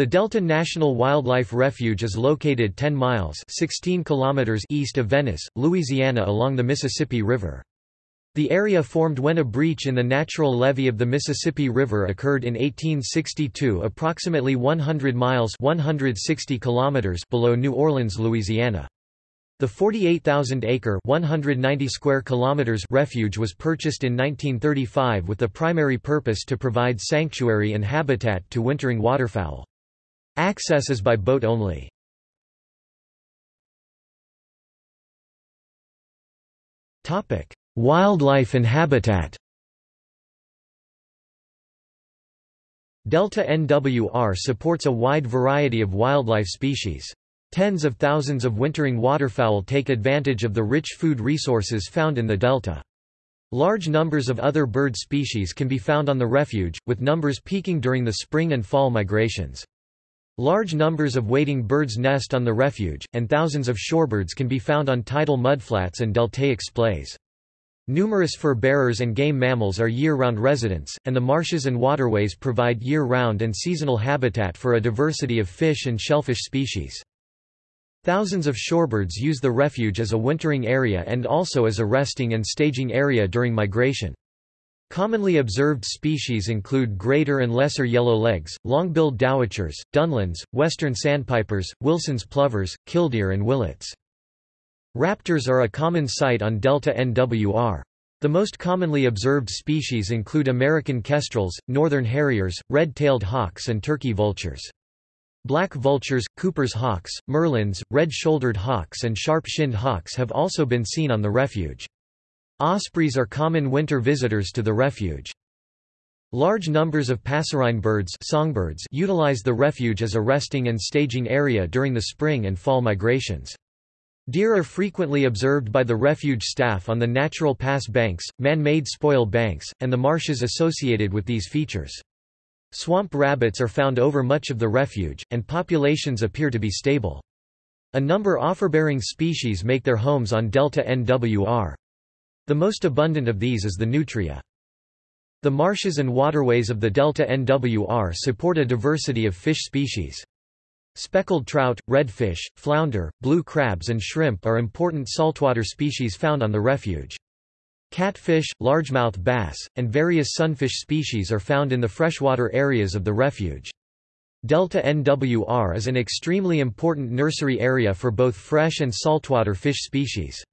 The Delta National Wildlife Refuge is located 10 miles 16 kilometers east of Venice, Louisiana along the Mississippi River. The area formed when a breach in the natural levee of the Mississippi River occurred in 1862 approximately 100 miles 160 kilometers below New Orleans, Louisiana. The 48,000-acre (190 square kilometers) refuge was purchased in 1935 with the primary purpose to provide sanctuary and habitat to wintering waterfowl. Access is by boat only. Wildlife and habitat. Delta NWR supports a wide variety of wildlife species. Tens of thousands of wintering waterfowl take advantage of the rich food resources found in the delta. Large numbers of other bird species can be found on the refuge, with numbers peaking during the spring and fall migrations. Large numbers of wading birds nest on the refuge, and thousands of shorebirds can be found on tidal mudflats and deltaic splays. Numerous fur-bearers and game mammals are year-round residents, and the marshes and waterways provide year-round and seasonal habitat for a diversity of fish and shellfish species. Thousands of shorebirds use the refuge as a wintering area and also as a resting and staging area during migration. Commonly observed species include greater and lesser yellowlegs, long-billed dowitchers, dunlins, western sandpipers, Wilson's plovers, killdeer and willets. Raptors are a common sight on Delta NWR. The most commonly observed species include American kestrels, northern harriers, red-tailed hawks and turkey vultures. Black vultures, Cooper's hawks, merlins, red-shouldered hawks and sharp-shinned hawks have also been seen on the refuge. Ospreys are common winter visitors to the refuge. Large numbers of passerine birds songbirds utilize the refuge as a resting and staging area during the spring and fall migrations. Deer are frequently observed by the refuge staff on the natural pass banks, man-made spoil banks, and the marshes associated with these features. Swamp rabbits are found over much of the refuge, and populations appear to be stable. A number of fur-bearing species make their homes on Delta NWR. The most abundant of these is the nutria. The marshes and waterways of the Delta NWR support a diversity of fish species. Speckled trout, redfish, flounder, blue crabs and shrimp are important saltwater species found on the refuge. Catfish, largemouth bass, and various sunfish species are found in the freshwater areas of the refuge. Delta NWR is an extremely important nursery area for both fresh and saltwater fish species.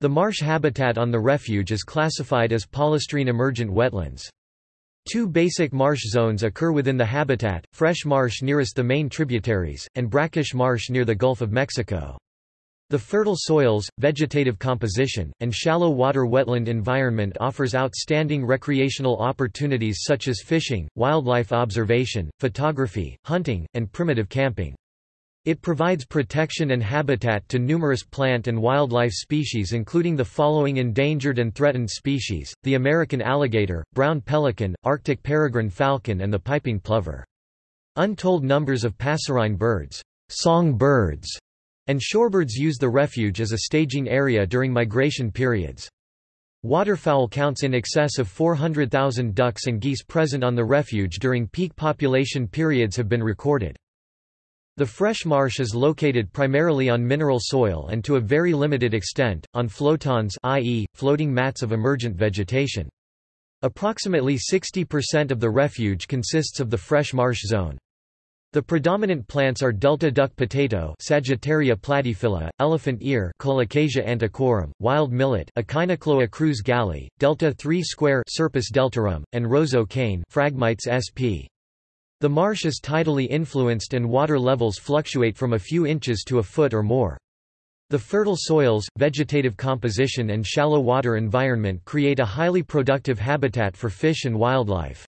The marsh habitat on the refuge is classified as palustrine emergent wetlands. Two basic marsh zones occur within the habitat, fresh marsh nearest the main tributaries, and brackish marsh near the Gulf of Mexico. The fertile soils, vegetative composition, and shallow water wetland environment offers outstanding recreational opportunities such as fishing, wildlife observation, photography, hunting, and primitive camping. It provides protection and habitat to numerous plant and wildlife species including the following endangered and threatened species, the American alligator, brown pelican, Arctic peregrine falcon and the piping plover. Untold numbers of passerine birds, song birds, and shorebirds use the refuge as a staging area during migration periods. Waterfowl counts in excess of 400,000 ducks and geese present on the refuge during peak population periods have been recorded. The fresh marsh is located primarily on mineral soil and to a very limited extent, on flotants i.e., floating mats of emergent vegetation. Approximately 60% of the refuge consists of the fresh marsh zone. The predominant plants are delta duck potato Sagittaria platyphylla, elephant ear Colocasia antiquorum, wild millet Echinochloa crus galli, delta 3 square Scirpus deltarum, and roseau cane Phragmites sp. The marsh is tidally influenced and water levels fluctuate from a few inches to a foot or more. The fertile soils, vegetative composition and shallow water environment create a highly productive habitat for fish and wildlife.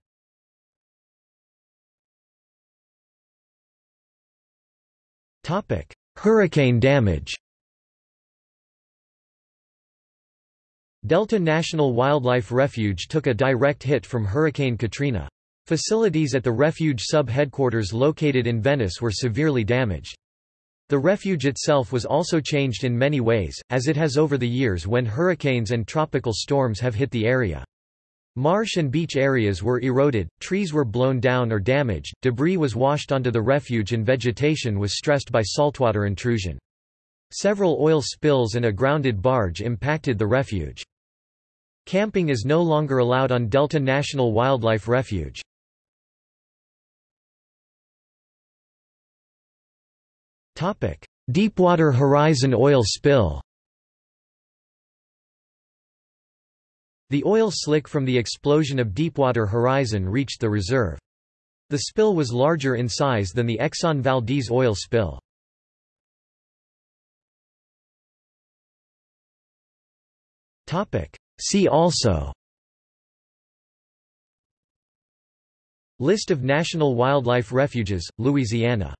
Hurricane damage Delta National Wildlife Refuge took a direct hit from Hurricane Katrina. Facilities at the refuge sub-headquarters located in Venice were severely damaged. The refuge itself was also changed in many ways, as it has over the years when hurricanes and tropical storms have hit the area. Marsh and beach areas were eroded, trees were blown down or damaged, debris was washed onto the refuge and vegetation was stressed by saltwater intrusion. Several oil spills and a grounded barge impacted the refuge. Camping is no longer allowed on Delta National Wildlife Refuge. Deepwater Horizon oil spill. The oil slick from the explosion of Deepwater Horizon reached the reserve. The spill was larger in size than the Exxon Valdez oil spill. See also. List of national wildlife refuges, Louisiana